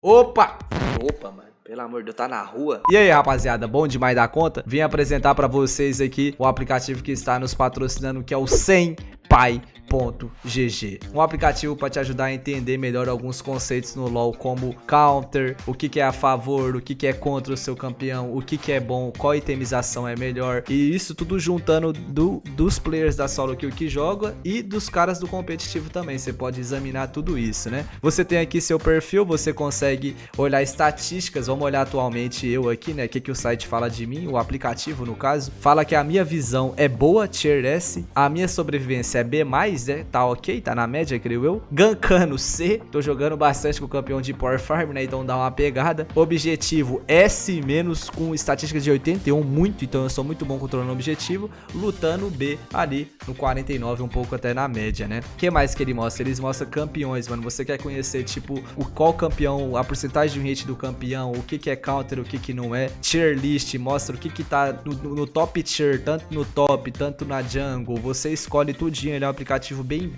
Opa! Opa, mano. Pelo amor de Deus, tá na rua. E aí, rapaziada, bom demais da conta? Vim apresentar pra vocês aqui o aplicativo que está nos patrocinando, que é o 100 Pai GG. Um aplicativo para te ajudar a entender melhor alguns conceitos no LoL, como counter, o que, que é a favor, o que, que é contra o seu campeão, o que, que é bom, qual itemização é melhor. E isso tudo juntando do, dos players da solo kill que joga e dos caras do competitivo também. Você pode examinar tudo isso, né? Você tem aqui seu perfil, você consegue olhar estatísticas. Vamos olhar atualmente eu aqui, né? O que, que o site fala de mim, o aplicativo no caso. Fala que a minha visão é boa, tier S, a minha sobrevivência é B+, né? Tá ok, tá na média, creio eu. Gankano C, tô jogando bastante com o campeão de Power Farm, né? Então dá uma pegada. Objetivo S- com estatística de 81, muito, então eu sou muito bom controlando o objetivo. Lutando B ali no 49, um pouco até na média, né? O que mais que ele mostra? Eles mostram campeões, mano. Você quer conhecer, tipo, o qual campeão, a porcentagem de hit do campeão, o que que é counter, o que que não é. Tier list, mostra o que que tá no, no top tier, tanto no top, tanto na jungle. Você escolhe tudinho, ele é um aplicativo bem,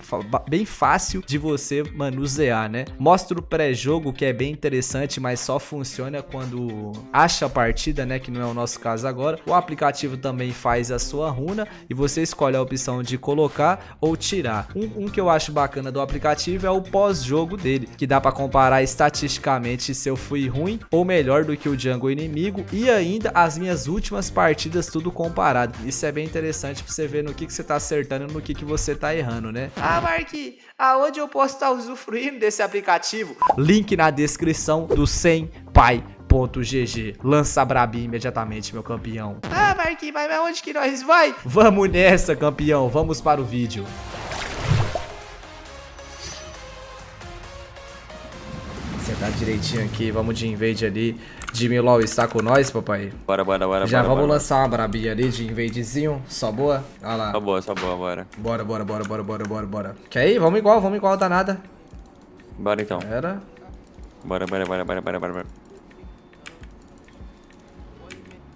bem fácil de você manusear, né? Mostra o pré-jogo, que é bem interessante, mas só funciona quando acha a partida, né? Que não é o nosso caso agora. O aplicativo também faz a sua runa e você escolhe a opção de colocar ou tirar. Um, um que eu acho bacana do aplicativo é o pós-jogo dele, que dá para comparar estatisticamente se eu fui ruim ou melhor do que o jungle inimigo e ainda as minhas últimas partidas tudo comparado. Isso é bem interessante para você ver no que, que você tá acertando e no que, que você tá errando, né? Ah, Mark, aonde eu posso estar usufruindo desse aplicativo? Link na descrição do 100 Pai GG. Lança Brabi imediatamente, meu campeão. Ah, Marquinhos, mas onde que nós vai? Vamos nessa, campeão. Vamos para o vídeo. Sentar direitinho aqui. Vamos de invade ali. Jimmy LOL está com nós, papai? Bora, bora, bora. Já bora, vamos bora. lançar uma brabinha ali de invadezinho. Só boa? Olha lá. Só boa, só boa, bora. Bora, bora, bora, bora, bora, bora, bora. Quer ir? Vamos igual, vamos igual, danada. Bora então. Era. Bora, bora, bora, bora, bora, bora.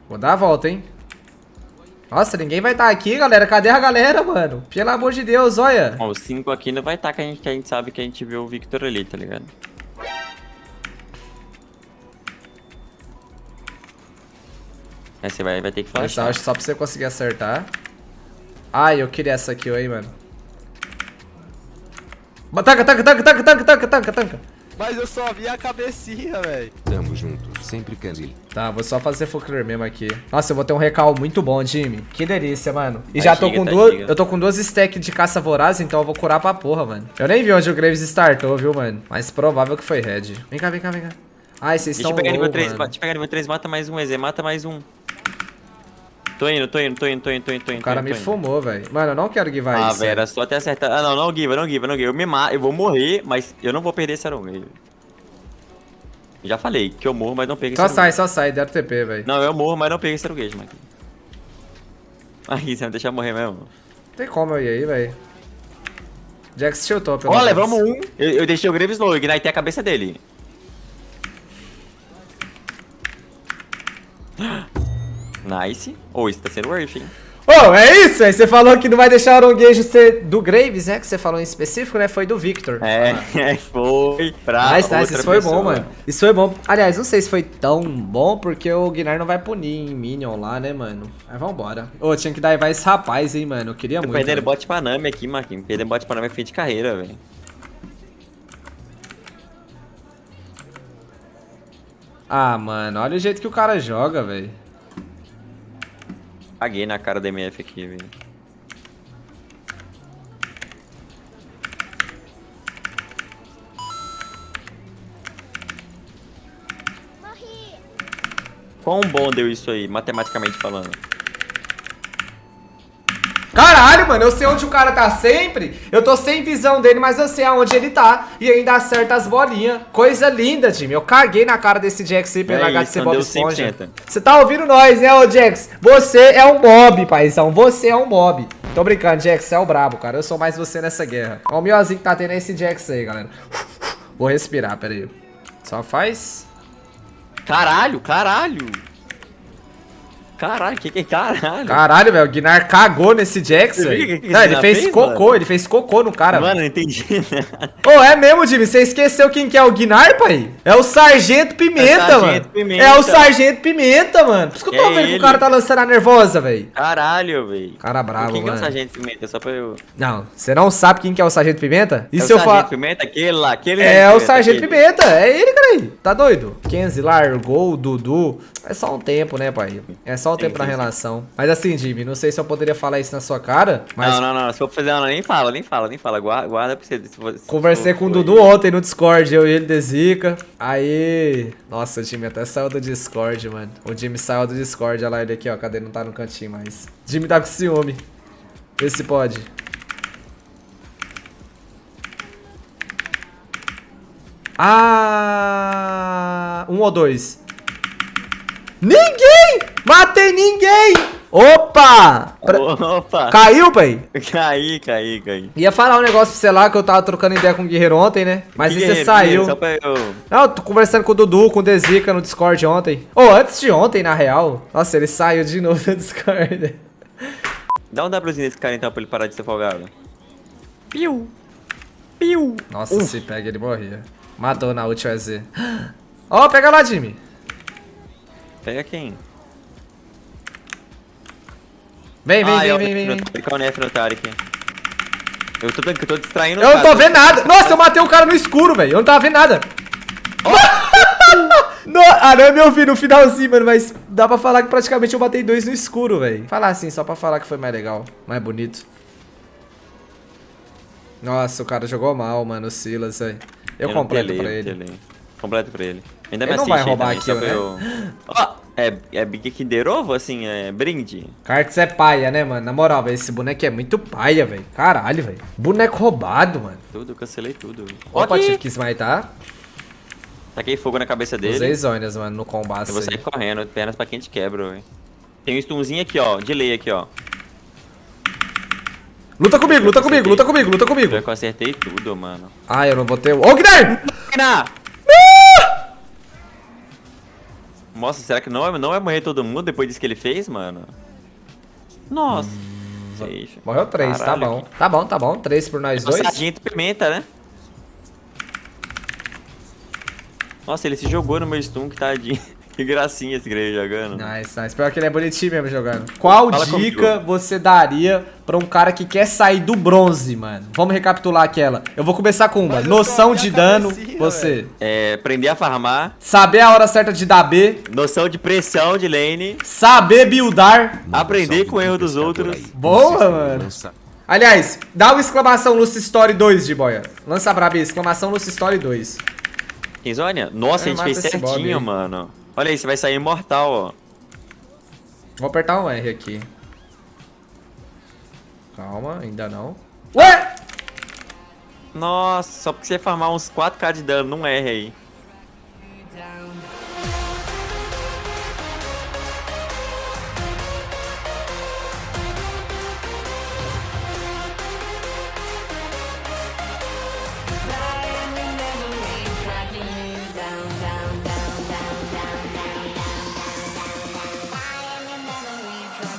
Vou dar a volta, hein? Nossa, ninguém vai estar tá aqui, galera. Cadê a galera, mano? Pelo amor de Deus, olha. Bom, os cinco aqui não vai estar tá, que, a gente, que a gente sabe que a gente viu o Victor ali, tá ligado? Aí você vai, vai ter que flashar. acho só pra você conseguir acertar. Ai, eu queria essa aqui, aí, mano. Tanca, tanca, tanca, tanca, tanca, tanca, tanca, tanca. Mas eu só vi a cabecinha, velho. Tamo junto, sempre Kanzil. Tá, vou só fazer Focler mesmo aqui. Nossa, eu vou ter um recal muito bom, Jimmy. Que delícia, mano. E já tô giga, com tá duas. giga. Eu tô com duas stacks de caça voraz, então eu vou curar pra porra, mano. Eu nem vi onde o Graves startou, viu, mano? Mas provável que foi red. Vem cá, vem cá, vem cá. Ai, vocês estão eu pegar low, nível 3, mano. deixa eu pegar nível 3, mata mais um, EZ, mata mais um. Tô indo, tô indo, tô indo, tô indo, tô indo, tô indo. O cara tô me indo. fumou, velho. Mano, eu não quero givar Ah, isso. velho, era só até acertar. Ah, não, não give, não give, não give. Eu me mato, eu vou morrer, mas eu não vou perder esse Aron. Já falei que eu morro, mas não pego Só esse sai, só sai, deram TP, velho. Não, eu morro, mas não pego esse Aruguejo, Mike. Aí, você não deixa eu morrer mesmo. Não tem como eu ir aí, velho. Jax tiltou, pelo Ó, menos. levamos um. Eu, eu deixei o Graves low, ignitei a cabeça dele. Nice. Ou isso tá sendo worth, hein? Ô, é isso? Aí você falou que não vai deixar o aronguejo ser do Graves, né? Que você falou em específico, né? Foi do Victor. É, foi pra Nice, nice, outra isso foi pessoa. bom, mano. Isso foi bom. Aliás, não sei se foi tão bom, porque o Guinar não vai punir em Minion lá, né, mano? Mas vambora. Ô, tinha que dar vai esse rapaz, hein, mano. Eu queria Tô muito. perdendo velho. bot pra Nami aqui, Marquinhos. Perdendo bot pra Nami é fim de carreira, velho. Ah, mano, olha o jeito que o cara joga, velho. Paguei na cara da MF aqui, velho. Quão bom deu isso aí, matematicamente falando? Caralho, mano, eu sei onde o cara tá sempre. Eu tô sem visão dele, mas eu sei aonde ele tá. E ainda acerta as bolinhas. Coisa linda, time. Eu caguei na cara desse Jax aí pelo É HC isso, Bob Esponja. 100%. Você tá ouvindo nós, né, ô Jax? Você é um mob, paizão. Você é um mob. Tô brincando, Jax, você é o brabo, cara. Eu sou mais você nessa guerra. Ó, o miozinho que tá tendo é esse Jax aí, galera. Vou respirar, pera aí. Só faz... Caralho, caralho! Caralho, que que é caralho? Caralho, velho, o Guinar cagou nesse viu velho. o que que Não, ele fez fez, cocô, mano? ele fez cocô no cara, Mano, não entendi nada. Ô, é mesmo, Jimmy? Você esqueceu quem que é o Guinar, pai? É o Sargento Pimenta, É o Sargento mano. Pimenta. É o Sargento Pimenta, mano. Por isso que eu tô É vendo que o ele. cara tá lançando a nervosa, velho. Caralho, velho. Cara bravo, Quem que é o mano. Sargento Pimenta? Só pra eu... Não, você não sabe quem que é o Sargento Pimenta? E é se o eu. Sargento Pimenta? Aquele lá, aquele É o Sargento Sargento aquele. Pimenta, é ele, cara aí. Tá doido? Kenzie largou o Dudu. É só um tempo, né, pai? É só na sim, sim. relação. Mas assim, Jimmy, não sei se eu poderia falar isso na sua cara, mas Não, não, não. Se for fazer uma, nem fala, nem fala, nem fala. Guarda, guarda pra você. Se for, se conversei for- com o Dudu ontem no Discord, eu e ele de Zica. Aí. Nossa, o Jimmy até saiu do Discord, mano. O Jimmy saiu do Discord, olha lá ele aqui, ó. Cadê? Não tá no cantinho mais. Jimmy tá com ciúme. Vê se pode. Ah. Um ou dois? Ninguém! Matei ninguém! Opa! Pra- Opa! Caiu, pai? Caí, caí, caí. Ia falar um negócio pra você lá que eu tava trocando ideia com o Guerreiro ontem, né? Mas Que aí você saiu. Só pra eu... Não, eu tô conversando com o Dudu, com o Dezica no Discord ontem. Ou antes de ontem, na real. Nossa, ele saiu de novo do Discord. Dá um Wzinho nesse cara então pra ele parar de ser folgado. Piu! Piu! Nossa, se pega, ele morria. Matou na última EZ. Ó, pega lá, Jimmy. Pega quem? Vem, vem, ah, vem, é vem, vem, é o Nef no Tarek. Eu tô, eu tô distraindo Eu não tô vendo nada. Nossa, eu matei o cara no escuro, velho. Eu não tava vendo nada. No, ah, não é meu filho no finalzinho, mano, mas dá pra falar que praticamente eu matei dois no escuro, velho. Falar assim, só pra falar que foi mais legal, mais bonito. Nossa, o cara jogou mal, mano, o Silas, velho. Eu, não completo telei, pra eu ele. telei. Completo pra ele. Ainda Ele me não vai roubar também, kill, pra eu... Ó, é, é Big Kinder Ovo, assim, é brinde? Cartes é paia, né, mano? Na moral, velho, esse boneco é muito paia, velho. Caralho, velho. Boneco roubado, mano. Tudo, cancelei tudo. Opa, Aqui. tive que smitar. Taquei fogo na cabeça dele. Usei zonas, mano, no combate. Eu vou sair correndo, pernas pra quem te quebra, velho. Tem um stunzinho aqui, ó, de lei aqui, ó. Luta comigo, luta comigo, luta comigo, luta comigo. Eu acertei tudo, mano. Ah, eu não vou ter. Ô, Guilherme! Renan! Nossa, será que não, é- não vai morrer todo mundo depois disso que ele fez, mano? Nossa. Safe. Morreu três, tá Caralho, bom. Tá bom, tá bom. Três por nós que- dois. Sargento Pimenta, né? Nossa, ele se jogou no meu stun, que tadinho. Que gracinha esse Grey jogando. Nice, nice. Pior que ele é bonitinho mesmo jogando. Qual Fala dica comigo. você daria pra um cara que quer sair do bronze, mano? Vamos recapitular aquela. Eu vou começar com uma. Mas Noção de dano, você. É, aprender a farmar. Saber a hora certa de dar B. Noção de pressão de lane. Saber buildar. Aprender com o erro dos outros. Boa, mano. Aliás, dá uma exclamação Lucy Story 2, de boia. Lança braba aí, exclamação Lucy Story 2. Kenzônia? Nossa, Eu a gente fez certinho, aí. mano. Olha aí, você vai sair imortal, ó. Vou apertar um R aqui. Calma, ainda não. Ué! Nossa, só porque você farmar uns 4k de dano num R aí.